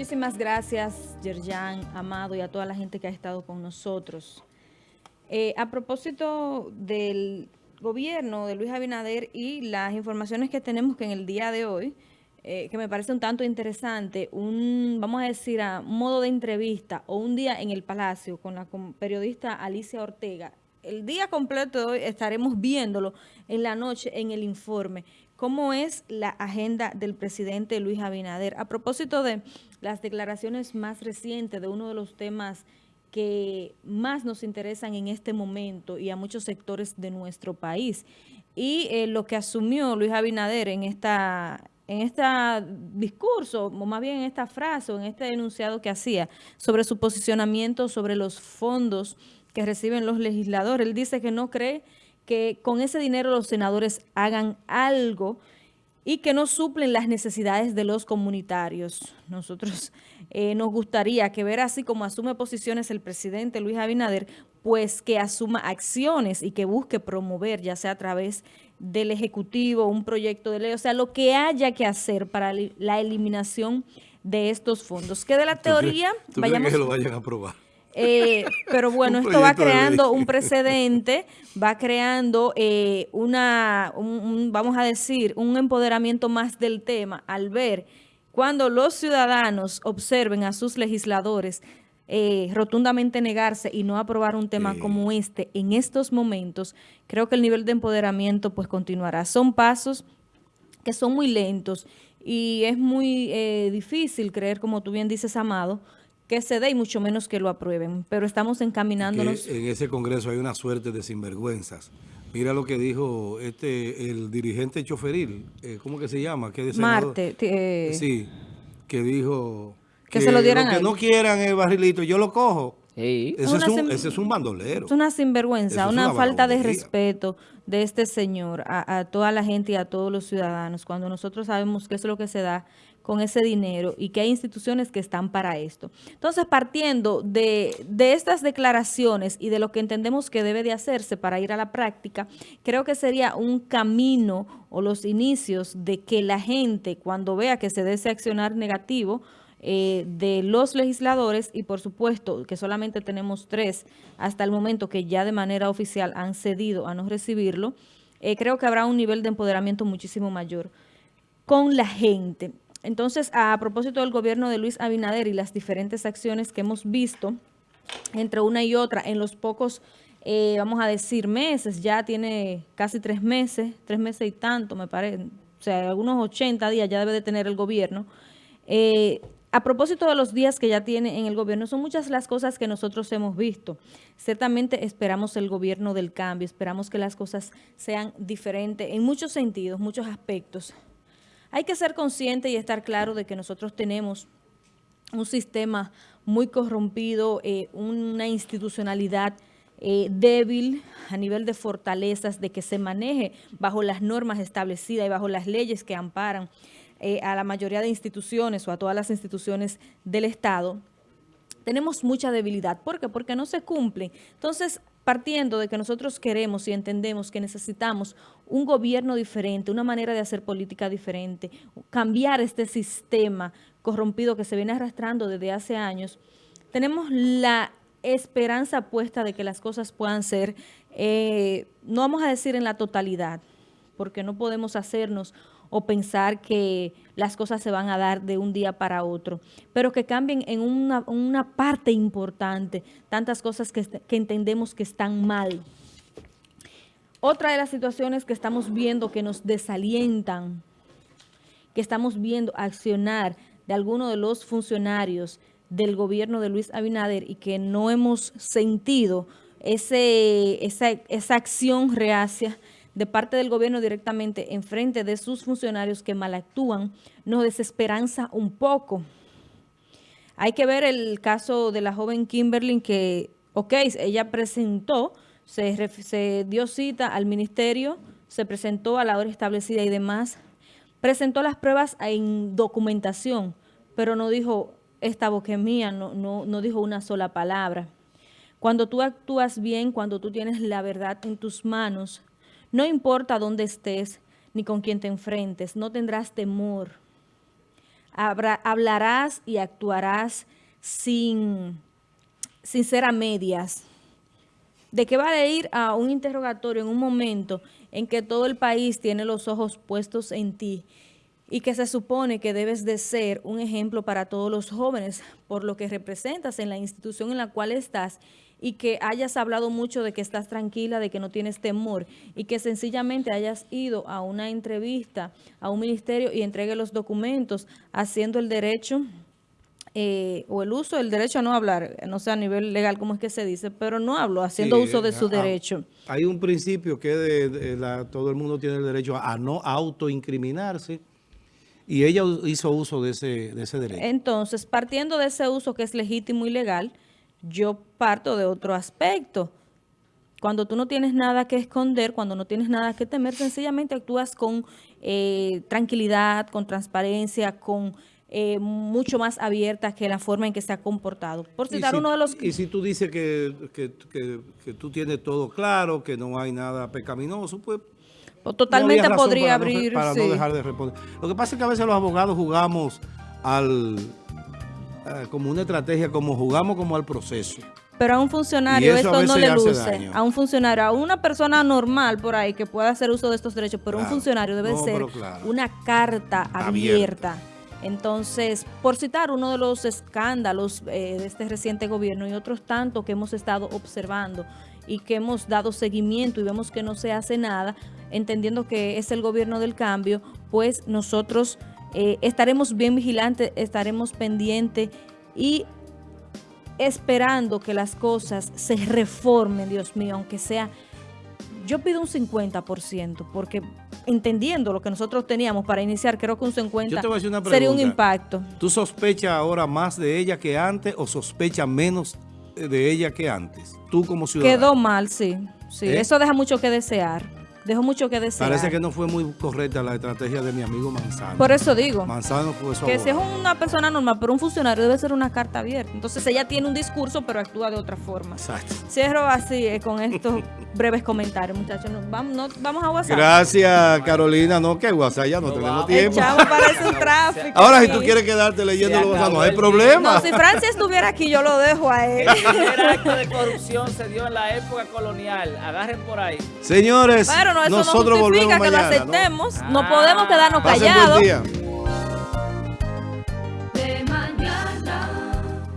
Muchísimas gracias, Yerjan, Amado, y a toda la gente que ha estado con nosotros. Eh, a propósito del gobierno de Luis Abinader y las informaciones que tenemos que en el día de hoy, eh, que me parece un tanto interesante, un, vamos a decir, a modo de entrevista o un día en el Palacio con la periodista Alicia Ortega. El día completo de hoy estaremos viéndolo en la noche en el informe. ¿Cómo es la agenda del presidente Luis Abinader? A propósito de las declaraciones más recientes de uno de los temas que más nos interesan en este momento y a muchos sectores de nuestro país. Y eh, lo que asumió Luis Abinader en esta en este discurso, o más bien en esta frase, o en este enunciado que hacía, sobre su posicionamiento sobre los fondos que reciben los legisladores. Él dice que no cree que con ese dinero los senadores hagan algo y que no suplen las necesidades de los comunitarios. Nosotros eh, nos gustaría que ver así como asume posiciones el presidente Luis Abinader, pues que asuma acciones y que busque promover, ya sea a través del Ejecutivo, un proyecto de ley, o sea, lo que haya que hacer para la eliminación de estos fondos. Que de la teoría... vayamos, que lo vayan a aprobar? Eh, pero bueno, esto va creando un precedente, va creando eh, una, vamos a decir, un empoderamiento más del tema al ver cuando los ciudadanos observen a sus legisladores eh, rotundamente negarse y no aprobar un tema como este en estos momentos, creo que el nivel de empoderamiento pues continuará. Son pasos que son muy lentos y es muy difícil creer, como tú bien dices, Amado, que se dé y mucho menos que lo aprueben. Pero estamos encaminándonos... en ese Congreso hay una suerte de sinvergüenzas. Mira lo que dijo este el dirigente choferil, eh, ¿cómo que se llama? ¿Qué Marte. Eh, sí, que dijo... Que, se lo dieran que no quieran el barrilito, yo lo cojo. Ese, es un, ese, es un, bandolero. Es una sinvergüenza, una, falta de respeto de este señor a, a, toda la gente y a todos los ciudadanos, cuando nosotros sabemos qué es lo que se da con ese dinero y que hay instituciones que están para esto. Entonces, partiendo de, estas declaraciones y de lo que entendemos que debe de hacerse para ir a la práctica, creo que sería un camino o los inicios de que la gente, cuando vea que se debe accionar negativo, eh, de los legisladores y por supuesto que solamente tenemos tres hasta el momento que ya de manera oficial han cedido a no recibirlo, eh, creo que habrá un nivel de empoderamiento muchísimo mayor con la gente. Entonces, a propósito del gobierno de Luis Abinader y las diferentes acciones que hemos visto entre una y otra en los pocos, eh, vamos a decir, meses, ya tiene casi tres meses, tres meses y tanto, me parece, o sea, algunos 80 días ya debe de tener el gobierno. Eh, a propósito de los días que ya tiene en el gobierno, son muchas las cosas que nosotros hemos visto. Ciertamente esperamos el gobierno del cambio, esperamos que las cosas sean diferentes en muchos sentidos, muchos aspectos. Hay que ser consciente y estar claro de que nosotros tenemos un sistema muy corrompido, eh, una institucionalidad eh, débil a nivel de fortalezas, de que se maneje bajo las normas establecidas y bajo las leyes que amparan eh, a la mayoría de instituciones o a todas las instituciones del Estado, tenemos mucha debilidad. ¿Por qué? Porque no se cumple. Entonces, partiendo de que nosotros queremos y entendemos que necesitamos un gobierno diferente, una manera de hacer política diferente, cambiar este sistema corrompido que se viene arrastrando desde hace años, tenemos la esperanza puesta de que las cosas puedan ser, eh, no vamos a decir en la totalidad, porque no podemos hacernos o pensar que las cosas se van a dar de un día para otro, pero que cambien en una, parte importante, tantas cosas que, que entendemos que están mal. Otra de las situaciones que estamos viendo que nos desalientan, que estamos viendo accionar de algunos de los funcionarios del gobierno de Luis Abinader y que no hemos sentido ese, esa, esa acción reacia de parte del gobierno directamente en frente de sus funcionarios que malactúan, nos desesperanza un poco. Hay que ver el caso de la joven Kimberly que, ok, ella presentó, se, se dio cita al ministerio, se presentó a la hora establecida y demás, presentó las pruebas en documentación, pero no dijo, esta boca es mía, no, no, no dijo una sola palabra. Cuando tú actúas bien, cuando tú tienes la verdad en tus manos, no importa dónde estés ni con quién te enfrentes, no tendrás temor hablarás y actuarás sin, sin ser a medias. ¿De qué va a ir a un interrogatorio en un momento en que todo el país tiene los ojos puestos en ti y que se supone que debes de ser un ejemplo para todos los jóvenes por lo que representas en la institución en la cual estás y que hayas hablado mucho de que estás tranquila, de que no tienes temor y que sencillamente hayas ido a una entrevista a un ministerio y entregue los documentos haciendo el derecho eh, o el uso del derecho a no hablar, no sé a nivel legal cómo es que se dice, pero no hablo, haciendo uso de su derecho. Hay un principio que de, todo el mundo tiene el derecho a, no autoincriminarse y ella hizo uso de ese, de ese derecho. Entonces, partiendo de ese uso que es legítimo y legal, yo parto de otro aspecto. Cuando tú no tienes nada que esconder, cuando no tienes nada que temer, sencillamente actúas con eh, tranquilidad, con transparencia, con eh, mucho más abierta que la forma en que se ha comportado. Por citar uno de los... Y si tú dices que, que, tú tienes todo claro, que no hay nada pecaminoso, pues... pues totalmente podría abrir... para no dejar de responder. Lo que pasa es que a veces los abogados jugamos al eh, como una estrategia, como jugamos como al proceso. Pero a un funcionario esto no le luce. A un funcionario, a una persona normal por ahí que pueda hacer uso de estos derechos, pero un funcionario debe ser una carta abierta. Entonces, por citar uno de los escándalos eh, de este reciente gobierno y otros tantos que hemos estado observando y que hemos dado seguimiento y vemos que no se hace nada, entendiendo que es el gobierno del cambio, pues nosotros eh, estaremos bien vigilantes, estaremos pendientes y esperando que las cosas se reformen, Dios mío, aunque sea, yo pido un 50%, porque entendiendo lo que nosotros teníamos para iniciar, creo que un 50% sería un impacto. ¿Tú sospechas ahora más de ella que antes o sospechas menos de ella que antes? Tú como ciudadano. Quedó mal, sí. sí. ¿Eh? Eso deja mucho que desear dejó mucho que desear. Parece que no fue muy correcta la estrategia de mi amigo Manzano. Por eso digo. Manzano fue Que si es una persona normal, pero un funcionario debe ser una carta abierta. Entonces ella tiene un discurso, pero actúa de otra forma. Exacto. Cierro así eh, con estos breves comentarios, muchachos. vamos, vamos a WhatsApp. Gracias, Carolina. No, que WhatsApp ya no, tenemos tiempo. Chavo parece un tráfico. Ahora, si tú quieres quedarte leyendo los WhatsApp, no hay problema. No, si Francia estuviera aquí, yo lo dejo a él. El primer acto de corrupción se dio en la época colonial. Agarren por ahí. Señores, nosotros volvemos que lo aceptemos. No, podemos quedarnos callados.